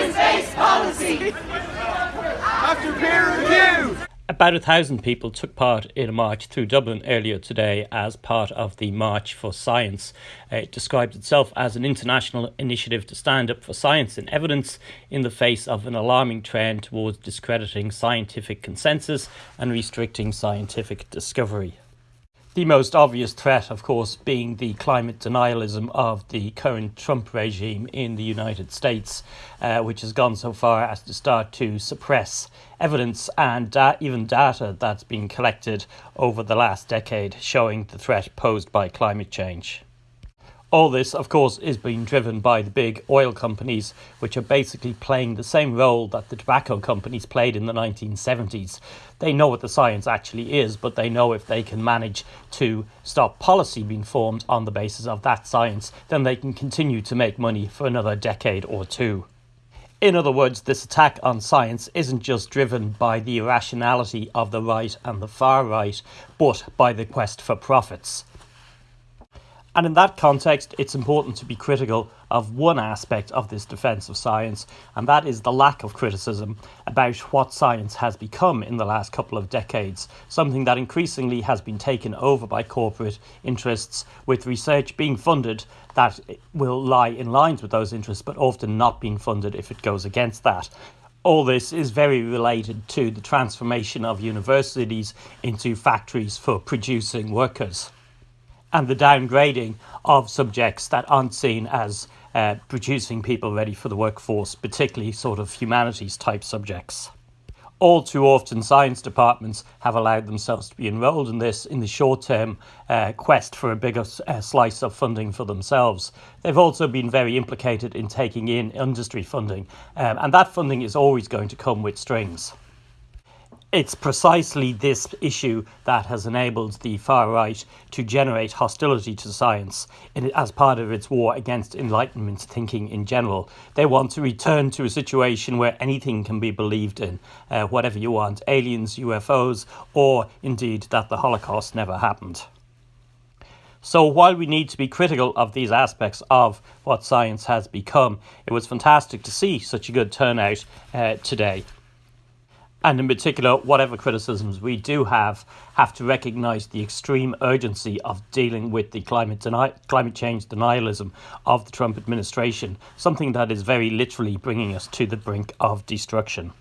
evidence-based policy. After peer review. About a thousand people took part in a march through Dublin earlier today as part of the March for Science. It describes itself as an international initiative to stand up for science and evidence in the face of an alarming trend towards discrediting scientific consensus and restricting scientific discovery. The most obvious threat, of course, being the climate denialism of the current Trump regime in the United States, uh, which has gone so far as to start to suppress evidence and da- even data that's been collected over the last decade showing the threat posed by climate change. All this, of course, is being driven by the big oil companies, which are basically playing the same role that the tobacco companies played in the 1970s. They know what the science actually is, but they know if they can manage to stop policy being formed on the basis of that science, then they can continue to make money for another decade or two. In other words, this attack on science isn't just driven by the irrationality of the right and the far right, but by the quest for profits. And in that context, it's important to be critical of one aspect of this defence of science, and that is the lack of criticism about what science has become in the last couple of decades, something that increasingly has been taken over by corporate interests, with research being funded that will lie in lines with those interests, but often not being funded if it goes against that. All this is very related to the transformation of universities into factories for producing workers and the downgrading of subjects that aren't seen as uh, producing people ready for the workforce, particularly sort of humanities type subjects. All too often, science departments have allowed themselves to be enrolled in this in the short term uh, quest for a bigger uh, slice of funding for themselves. They've also been very implicated in taking in industry funding, um, and that funding is always going to come with strings it's precisely this issue that has enabled the far right to generate hostility to science in, as part of its war against Enlightenment thinking in general. They want to return to a situation where anything can be believed in, uh, whatever you want aliens, UFOs, or indeed that the Holocaust never happened. So, while we need to be critical of these aspects of what science has become, it was fantastic to see such a good turnout uh, today and in particular, whatever criticisms we do have, have to recognise the extreme urgency of dealing with the climate deni- climate change denialism of the Trump administration, something that is very literally bringing us to the brink of destruction.